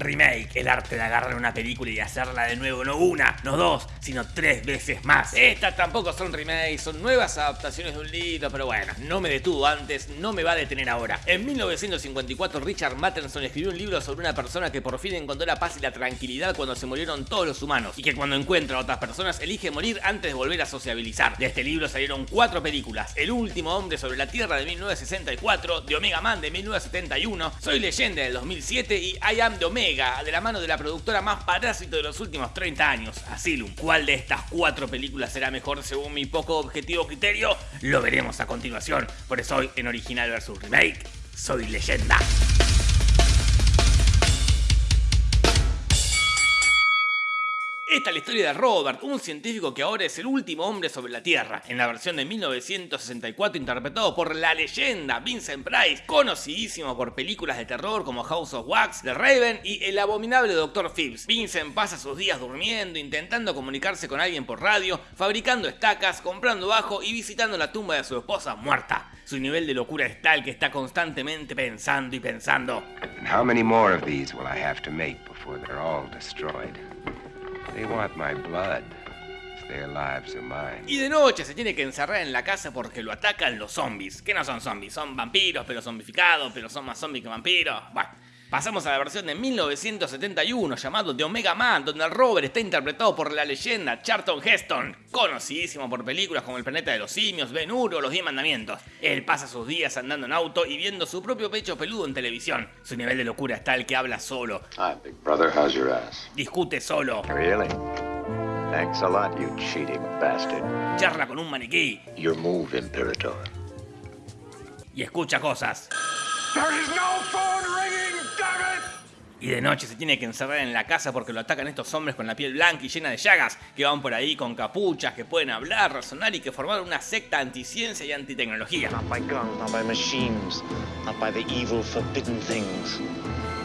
Remake, el arte de agarrar una película y hacerla de nuevo, no una, no dos, sino tres veces más. Estas tampoco son remakes, son nuevas adaptaciones de un libro, pero bueno, no me detuvo antes, no me va a detener ahora. En 1954 Richard Matheson escribió un libro sobre una persona que por fin encontró la paz y la tranquilidad cuando se murieron todos los humanos y que cuando encuentra a otras personas elige morir antes de volver a sociabilizar. De este libro salieron cuatro películas, El último hombre sobre la Tierra de 1964, de Omega Man de 1971, Soy leyenda del 2007 y I Am de Omega, de la mano de la productora más parásito de los últimos 30 años, Asylum. ¿Cuál de estas cuatro películas será mejor según mi poco objetivo criterio? Lo veremos a continuación. Por eso hoy en Original vs Remake, Soy leyenda. Esta es la historia de Robert, un científico que ahora es el último hombre sobre la Tierra, en la versión de 1964 interpretado por la leyenda Vincent Price, conocidísimo por películas de terror como House of Wax, The Raven y El abominable Dr. Phipps. Vincent pasa sus días durmiendo, intentando comunicarse con alguien por radio, fabricando estacas, comprando bajo y visitando la tumba de su esposa muerta. Su nivel de locura es tal que está constantemente pensando y pensando. They want my blood. Their lives are mine. Y de noche se tiene que encerrar en la casa porque lo atacan los zombies. Que no son zombies, son vampiros, pero zombificados, pero son más zombies que vampiros. Pasamos a la versión de 1971 llamado The Omega Man, donde el Robert está interpretado por la leyenda Charlton Heston, conocidísimo por películas como El planeta de los simios, Ben Hur o Los Diez Mandamientos. Él pasa sus días andando en auto y viendo su propio pecho peludo en televisión. Su nivel de locura es tal que habla solo, Hi, big brother. How's your ass? discute solo, Really? Thanks a lot, you cheating bastard. charla con un maniquí Your move, Imperator. y escucha cosas. There is no phone ringing! Y de noche se tiene que encerrar en la casa porque lo atacan estos hombres con la piel blanca y llena de llagas, que van por ahí con capuchas, que pueden hablar, razonar y que formaron una secta anticiencia y antitecnología. Not by guns, not by machines, not by the evil forbidden things.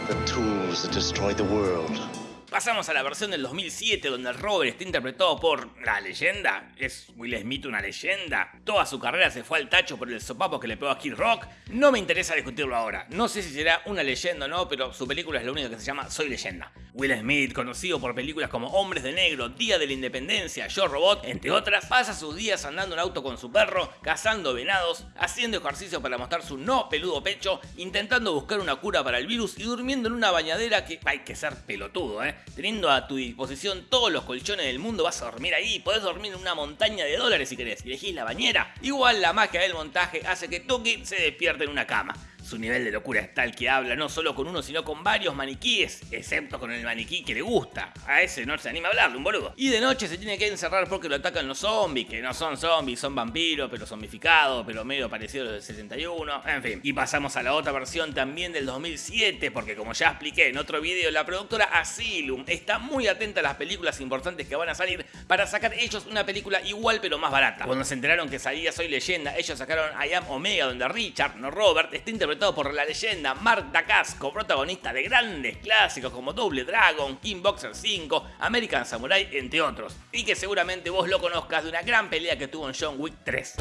The tools that destroy the world. Pasamos a la versión del 2007 donde el Robert está interpretado por la leyenda. ¿Es Will Smith una leyenda? Toda su carrera se fue al tacho por el sopapo que le pegó a Kid Rock. No me interesa discutirlo ahora. No sé si será una leyenda o no, pero su película es la única que se llama Soy leyenda. Will Smith, conocido por películas como Hombres de Negro, Día de la Independencia, Yo Robot, entre otras, pasa sus días andando en auto con su perro, cazando venados, haciendo ejercicio para mostrar su no peludo pecho, intentando buscar una cura para el virus y durmiendo en una bañadera que hay que ser pelotudo, ¿eh? Teniendo a tu disposición todos los colchones del mundo, vas a dormir ahí, podés dormir en una montaña de dólares si querés, elegís la bañera. Igual la magia del montaje hace que Tuki se despierte en una cama. Su nivel de locura es tal que habla no solo con uno, sino con varios maniquíes, excepto con el maniquí que le gusta. A ese no se anima a hablarle, un boludo. Y de noche se tiene que encerrar porque lo atacan los zombies, que no son zombies, son vampiros, pero zombificados, pero medio parecidos a los del 71, en fin. Y pasamos a la otra versión también del 2007, porque como ya expliqué en otro video, la productora Asylum está muy atenta a las películas importantes que van a salir para sacar ellos una película igual pero más barata. Cuando se enteraron que salía Soy Leyenda, ellos sacaron I Am Omega, donde Richard, no Robert, está interpretado por la leyenda Mark Dacascos, protagonista de grandes clásicos como Double Dragon, King Boxer 5, American Samurai, entre otros. Y que seguramente vos lo conozcas de una gran pelea que tuvo en John Wick 3.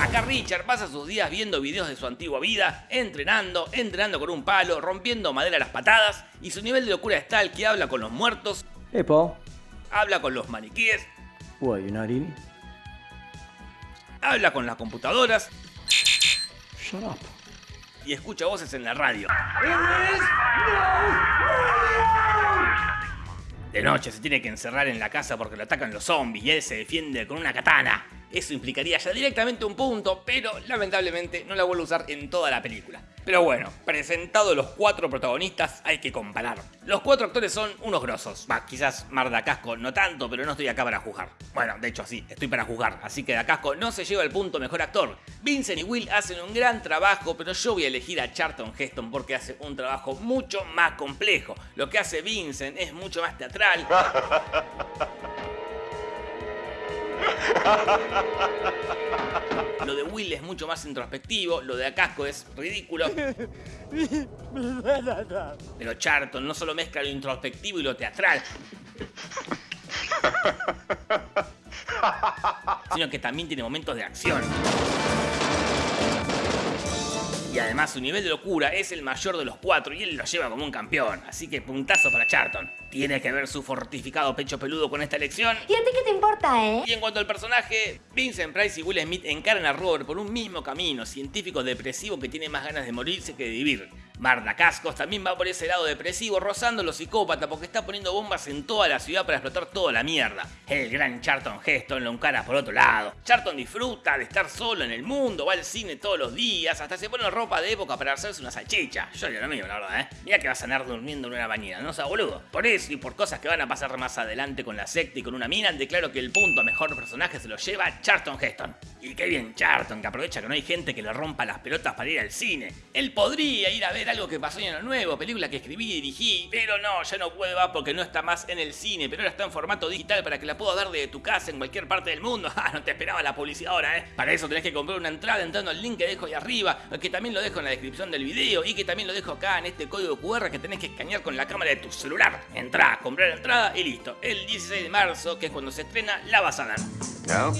Acá Richard pasa sus días viendo videos de su antigua vida, entrenando, entrenando con un palo, rompiendo madera a las patadas, y su nivel de locura es tal que habla con los muertos, Hey, Paul. habla con los maniquíes, What, you're not eating? Habla con las computadoras Shut up. y escucha voces en la radio. De noche se tiene que encerrar en la casa porque lo atacan los zombies y él se defiende con una katana. Eso implicaría ya directamente un punto, pero lamentablemente no la vuelvo a usar en toda la película. Pero bueno, presentados los cuatro protagonistas, hay que comparar. Los cuatro actores son unos grosos. Va, quizás Mar Casco no tanto, pero no estoy acá para juzgar. Bueno, de hecho sí, estoy para juzgar, así que Casco no se lleva el punto mejor actor. Vincent y Will hacen un gran trabajo, pero yo voy a elegir a Charlton Heston porque hace un trabajo mucho más complejo. Lo que hace Vincent es mucho más teatral. Lo de Will es mucho más introspectivo, lo de Acasco es ridículo. Pero Charlton no solo mezcla lo introspectivo y lo teatral, sino que también tiene momentos de acción. Y además su nivel de locura es el mayor de los cuatro y él lo lleva como un campeón, así que puntazo para Charlton. Tiene que ver su fortificado pecho peludo con esta elección. ¿Y a ti qué te importa, eh? Y en cuanto al personaje, Vincent Price y Will Smith encaran a Robert por un mismo camino, científico depresivo que tiene más ganas de morirse que de vivir. Marta Cascos también va por ese lado depresivo, rozando lo psicópata porque está poniendo bombas en toda la ciudad para explotar toda la mierda. El gran Charlton Heston lo encara por otro lado. Charlton disfruta de estar solo en el mundo, va al cine todos los días, hasta se pone ropa de época para hacerse una salchicha. Yo lo mío, la verdad, ¿eh? Mira que vas a andar durmiendo en una bañera, no sea boludo. Por eso y por cosas que van a pasar más adelante con la secta y con una mina, declaro que el punto a mejor personaje se lo lleva Charlton Heston. Y qué bien Charlton, que aprovecha que no hay gente que le rompa las pelotas para ir al cine. Él podría ir a ver algo que pasó en lo nuevo, película que escribí y dirigí, pero no, ya no puede va porque no está más en el cine, pero ahora está en formato digital para que la puedas dar de tu casa en cualquier parte del mundo. Ah, no te esperaba la publicidad ahora, ¿eh? Para eso tenés que comprar una entrada entrando al link que dejo ahí arriba, que también lo dejo en la descripción del video y que también lo dejo acá en este código QR que tenés que escanear con la cámara de tu celular. Entrá, comprar la entrada y listo. El 16 de marzo, que es cuando se estrena, la vas a dar. No?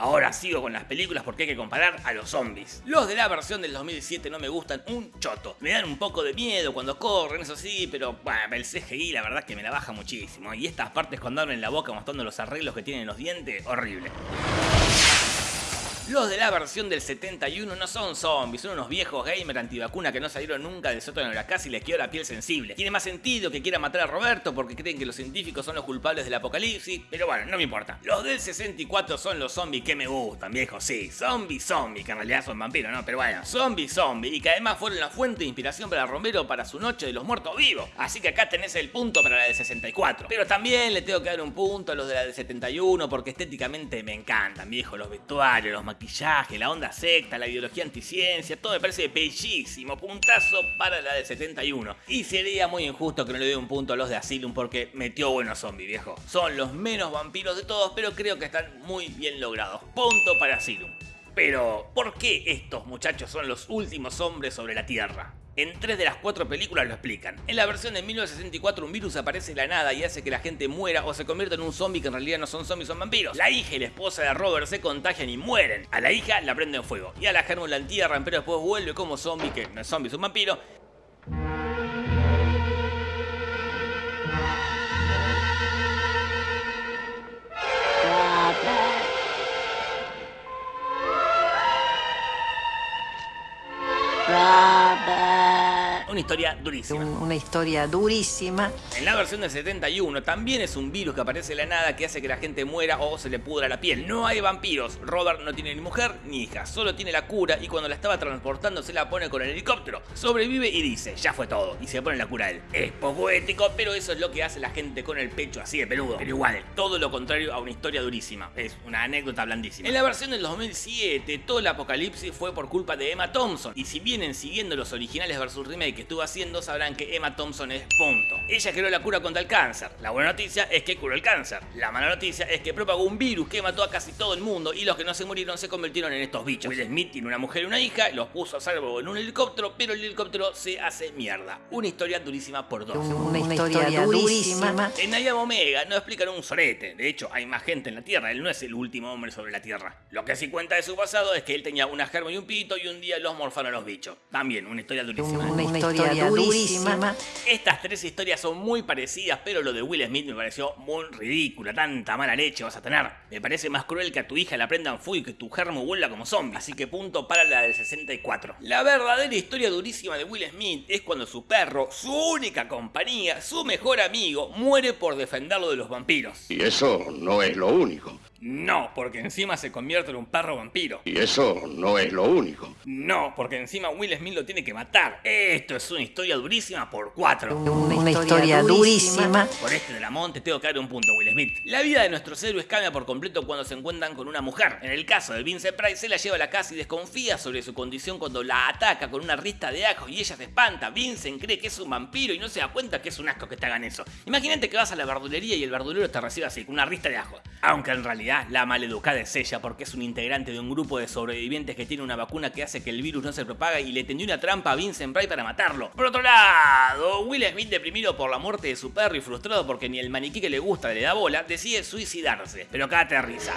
Ahora sigo con las películas porque hay que comparar a los zombies. Los de la versión del 2007 no me gustan un choto. Me dan un poco de miedo cuando corren, eso sí, pero bueno, el CGI la verdad que me la baja muchísimo. Y estas partes cuando abren la boca mostrando los arreglos que tienen los dientes, horrible. Los de la versión del 71 no son zombies, son unos viejos gamer antivacuna que no salieron nunca del sótano de la casa y les quedó la piel sensible. Tiene más sentido que quiera matar a Roberto porque creen que los científicos son los culpables del apocalipsis, pero bueno, no me importa. Los del 64 son los zombies que me gustan, viejo, sí. Zombie zombie, que en realidad son vampiros, ¿no? Pero bueno, zombie zombie, y que además fueron la fuente de inspiración para Romero para su noche de los muertos vivos. Así que acá tenés el punto para la del 64. Pero también le tengo que dar un punto a los de la del 71 porque estéticamente me encantan, viejo, los vestuarios, los maquillajes la onda secta, la ideología anticiencia, todo me parece bellísimo. Puntazo para la del 71. Y sería muy injusto que no le dé un punto a los de Asylum porque metió buenos zombies, viejo. Son los menos vampiros de todos, pero creo que están muy bien logrados. Punto para Asylum. Pero, ¿por qué estos muchachos son los últimos hombres sobre la Tierra? En tres de las cuatro películas lo explican. En la versión de 1964 un virus aparece de la nada y hace que la gente muera o se convierta en un zombie que en realidad no son zombies, son vampiros. La hija y la esposa de Robert se contagian y mueren. A la hija la prenden fuego y a la Germu la entierran pero después vuelve como zombie, que no es zombie, es un vampiro. Una historia durísima. Una historia durísima. En la versión del 71 también es un virus que aparece de la nada que hace que la gente muera o se le pudra la piel. No hay vampiros. Robert no tiene ni mujer ni hija, solo tiene la cura y cuando la estaba transportando se la pone con el helicóptero. Sobrevive y dice, ya fue todo, y se pone la cura a él. Es poco ético, pero eso es lo que hace la gente con el pecho así de peludo. Pero igual, todo lo contrario a una historia durísima. Es una anécdota blandísima. En la versión del 2007, todo el apocalipsis fue por culpa de Emma Thompson. Y si vienen siguiendo los originales versus remake que estuvo haciendo, sabrán que Emma Thompson es punto. Ella creó la cura contra el cáncer. La buena noticia es que curó el cáncer. La mala noticia es que propagó un virus que mató a casi todo el mundo y los que no se murieron se convirtieron en estos bichos. Will Smith tiene una mujer y una hija, los puso a salvo en un helicóptero, pero el helicóptero se hace mierda. Una historia durísima por dos. Una, historia, durísima. En Nayab Omega no explican un sorete. De hecho, hay más gente en la Tierra. Él no es el último hombre sobre la Tierra. Lo que sí cuenta de su pasado es que él tenía una germa y un pito y un día los morfaron los bichos. También una historia durísima. Una historia durísima. Estas tres historias son muy parecidas, pero lo de Will Smith me pareció muy ridícula. Tanta mala leche vas a tener. Me parece más cruel que a tu hija la prendan fuego y que tu germo vuelva como zombie. Así que punto para la del 64. La verdadera historia durísima de Will Smith es cuando su perro, su única compañía, su mejor amigo, muere por defenderlo de los vampiros. Y eso no es lo único. No, porque encima se convierte en un perro vampiro. Y eso no es lo único. No, porque encima Will Smith lo tiene que matar. Esto es una historia durísima por cuatro. Una, historia, durísima. Por este de la monte tengo que dar un punto, Will Smith. La vida de nuestros héroes cambia por completo cuando se encuentran con una mujer. En el caso de Vincent Price, se la lleva a la casa y desconfía sobre su condición cuando la ataca con una rista de ajos y ella se espanta. Vincent cree que es un vampiro y no se da cuenta que es un asco que te hagan eso. Imagínate que vas a la verdulería y el verdulero te recibe así, con una rista de ajos. Aunque en realidad la maleducada es ella porque es un integrante de un grupo de sobrevivientes que tiene una vacuna que hace que el virus no se propaga y le tendió una trampa a Vincent Price para matarlo. Por otro lado, Will Smith deprimido por la muerte de su perro y frustrado porque ni el maniquí que le gusta le da bola, decide suicidarse. Pero cállate risa.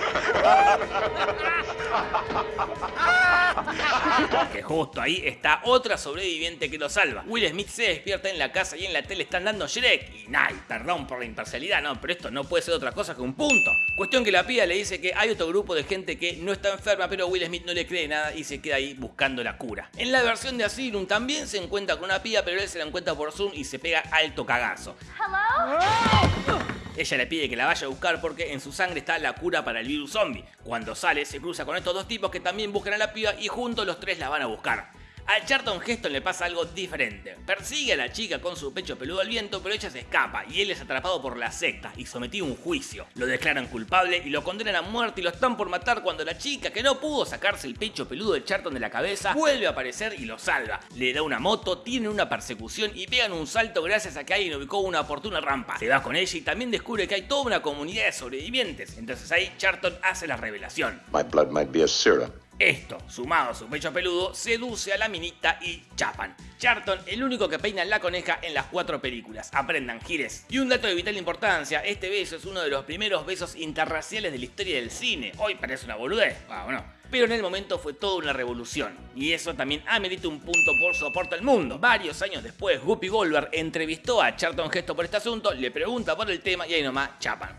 Que justo ahí está otra sobreviviente que lo salva. Will Smith se despierta en la casa y en la tele están dando Shrek. Y nay, perdón por la imparcialidad, no, pero esto no puede ser otra cosa que un punto. Cuestión que la pía le dice que hay otro grupo de gente que no está enferma, pero Will Smith no le cree nada y se queda ahí buscando la cura. En la versión de Asylum también se encuentra con una pía, pero él se la encuentra por Zoom y se pega alto cagazo. Ella le pide que la vaya a buscar porque en su sangre está la cura para el virus zombie. Cuando sale se cruza con estos dos tipos que también buscan a la piba y juntos los tres la van a buscar. A Charlton Heston le pasa algo diferente. Persigue a la chica con su pecho peludo al viento, pero ella se escapa y él es atrapado por la secta y sometido a un juicio. Lo declaran culpable y lo condenan a muerte y lo están por matar cuando la chica, que no pudo sacarse el pecho peludo de Charlton de la cabeza, vuelve a aparecer y lo salva. Le da una moto, tienen una persecución y pegan un salto gracias a que alguien ubicó una oportuna rampa. Se va con ella y también descubre que hay toda una comunidad de sobrevivientes. Entonces ahí Charlton hace la revelación. My blood might be a. Esto, sumado a su pecho peludo, seduce a la minita y chapan. Charlton, el único que peina la coneja en las cuatro películas. Aprendan, gires. Y un dato de vital importancia, este beso es uno de los primeros besos interraciales de la historia del cine. Hoy parece una boludez, ah. Pero en el momento fue toda una revolución. Y eso también amerita un punto por su aporte al mundo. Varios años después, Guppy Goldberg entrevistó a Charlton Gesto por este asunto, le pregunta por el tema y ahí nomás chapan.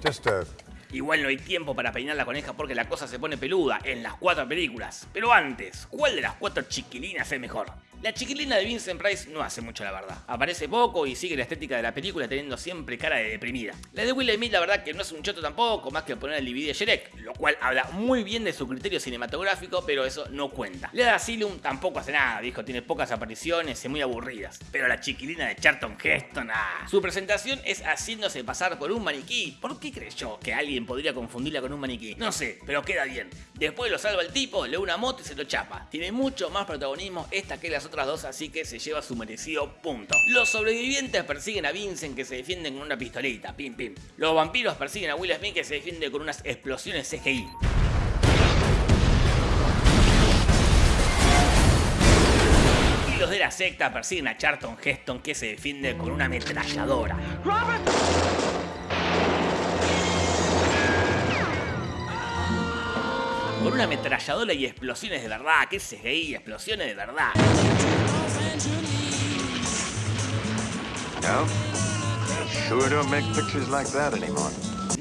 Igual no hay tiempo para peinar la coneja porque la cosa se pone peluda en las cuatro películas. Pero antes, ¿cuál de las cuatro chiquilinas es mejor? La chiquilina de Vincent Price no hace mucho la verdad. Aparece poco y sigue la estética de la película teniendo siempre cara de deprimida. La de Will Smith la verdad que no es un choto tampoco, más que poner el DVD de Shrek, lo cual habla muy bien de su criterio cinematográfico, pero eso no cuenta. La de Asylum tampoco hace nada, dijo, tiene pocas apariciones y muy aburridas. Pero la chiquilina de Charlton Heston, ah. Su presentación es haciéndose pasar por un maniquí. ¿Por qué creyó que alguien podría confundirla con un maniquí? No sé, pero queda bien. Después lo salva el tipo, le una moto y se lo chapa. Tiene mucho más protagonismo esta que las otras dos, así que se lleva su merecido punto. Los sobrevivientes persiguen a Vincent que se defienden con una pistolita, pim pim. Los vampiros persiguen a Will Smith que se defiende con unas explosiones CGI. Y los de la secta persiguen a Charlton Heston que se defiende con una ametralladora. Con una ametralladora y explosiones de verdad, que CGI, explosiones de verdad. No? Sure don't make pictures like that anymore.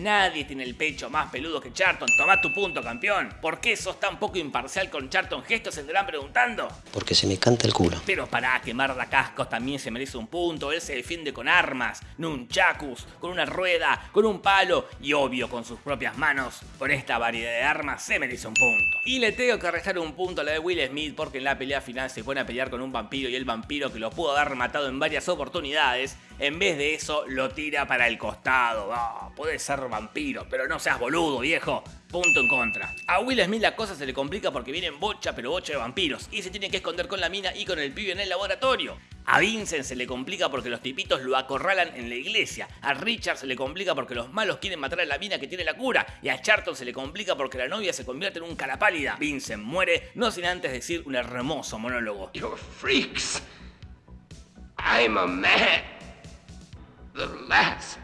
Nadie tiene el pecho más peludo que Charlton. Toma tu punto, campeón. ¿Por qué sos tan poco imparcial con Charlton Gesto? Se andarán preguntando. Porque se me canta el culo. Pero para quemar la cascos también se merece un punto. Él se defiende con armas, nunchakus, con una rueda, con un palo y obvio con sus propias manos. Por esta variedad de armas se merece un punto. Y le tengo que restar un punto a la de Will Smith porque en la pelea final se pone a pelear con un vampiro y el vampiro que lo pudo haber matado en varias oportunidades, en vez de eso lo tira para el costado. Ah, puede ser vampiro, pero no seas boludo, viejo. Punto en contra. A Will Smith la cosa se le complica porque vienen bocha, pero bocha de vampiros, y se tiene que esconder con la mina y con el pibe en el laboratorio. A Vincent se le complica porque los tipitos lo acorralan en la iglesia. A Richard se le complica porque los malos quieren matar a la mina que tiene la cura. Y a Charlton se le complica porque la novia se convierte en un cara pálida. Vincent muere, no sin antes decir un hermoso monólogo. You're freaks. I'm a man. The last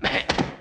man.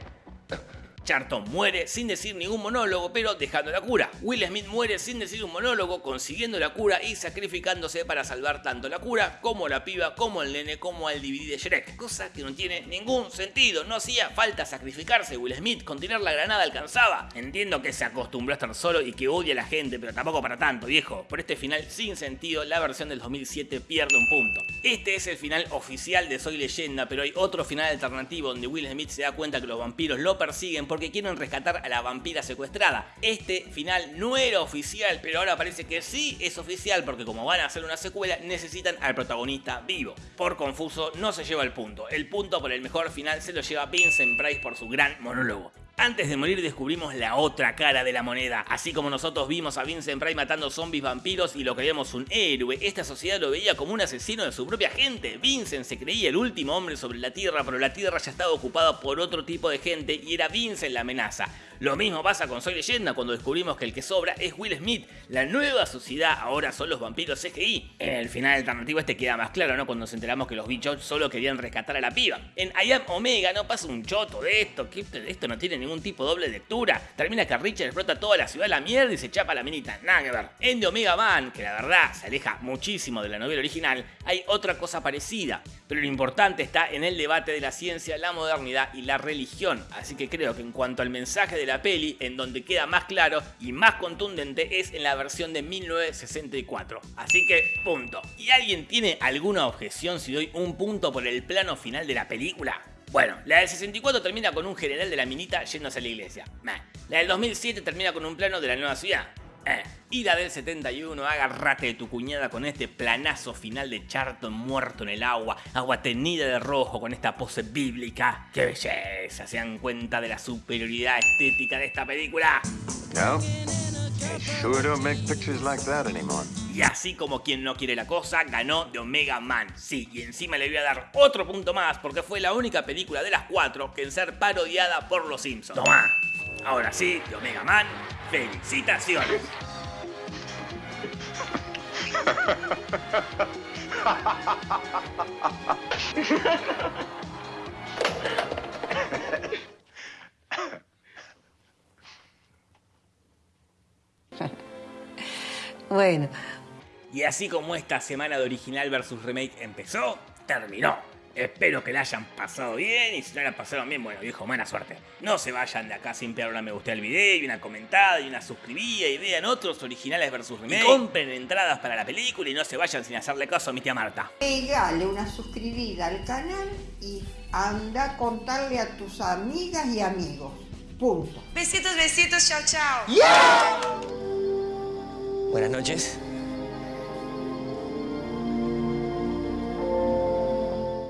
Charlton muere sin decir ningún monólogo, pero dejando la cura. Will Smith muere sin decir un monólogo, consiguiendo la cura y sacrificándose para salvar tanto la cura, como la piba, como el nene, como al DVD de Shrek. Cosa que no tiene ningún sentido. No hacía falta sacrificarse. Will Smith con tirar la granada alcanzaba. Entiendo que se acostumbró a estar solo y que odia a la gente, pero tampoco para tanto, viejo. Por este final sin sentido, la versión del 2007 pierde un punto. Este es el final oficial de Soy Leyenda, pero hay otro final alternativo donde Will Smith se da cuenta que los vampiros lo persiguen porque quieren rescatar a la vampira secuestrada. Este final no era oficial, pero ahora parece que sí es oficial porque como van a hacer una secuela necesitan al protagonista vivo. Por confuso no se lleva el punto. El punto por el mejor final se lo lleva Vincent Price por su gran monólogo. Antes de morir descubrimos la otra cara de la moneda. Así como nosotros vimos a Vincent Price matando zombies vampiros y lo creíamos un héroe, esta sociedad lo veía como un asesino de su propia gente. Vincent se creía el último hombre sobre la Tierra, pero la Tierra ya estaba ocupada por otro tipo de gente y era Vincent la amenaza. Lo mismo pasa con Soy Leyenda cuando descubrimos que el que sobra es Will Smith. La nueva sociedad ahora son los vampiros CGI. En el final alternativo este queda más claro, ¿no? Cuando nos enteramos que los bichos solo querían rescatar a la piba. En I Am Omega no pasa un choto de esto, que esto no tiene ningún tipo de doble lectura. Termina que Richard explota toda la ciudad a la mierda y se chapa la minita. Nada que ver. En The Omega Man, que la verdad se aleja muchísimo de la novela original, hay otra cosa parecida. Pero lo importante está en el debate de la ciencia, la modernidad y la religión. Así que creo que en cuanto al mensaje de la peli, en donde queda más claro y más contundente es en la versión de 1964. Así que, punto. ¿Y alguien tiene alguna objeción si doy un punto por el plano final de la película? Bueno, la del 64 termina con un general de la minita yéndose a la iglesia. La del 2007 termina con un plano de la nueva ciudad. Eh. Y la del 71, agárrate de tu cuñada con este planazo final de Charlton muerto en el agua, agua tenida de rojo con esta pose bíblica. ¡Qué belleza! ¿Se dan cuenta de la superioridad estética de esta película? No? They sure don't make pictures like that anymore. Y así como quien no quiere la cosa, ganó The Omega Man. Sí, y encima le voy a dar otro punto más porque fue la única película de las cuatro que en ser parodiada por los Simpsons. Tomá. Ahora sí, The Omega Man, felicitaciones. Bueno, Y así como esta semana de original versus remake empezó, terminó. Espero que la hayan pasado bien y si no la pasaron bien, bueno, viejo, buena suerte. No se vayan de acá sin pegar una me gusta al video y una comentada y una suscribida y vean otros originales versus remake. Y compren entradas para la película y no se vayan sin hacerle caso a mi tía Marta. Pegale una suscribida al canal y anda a contarle a tus amigas y amigos. Punto. Besitos, besitos, chao, chao. Buenas noches.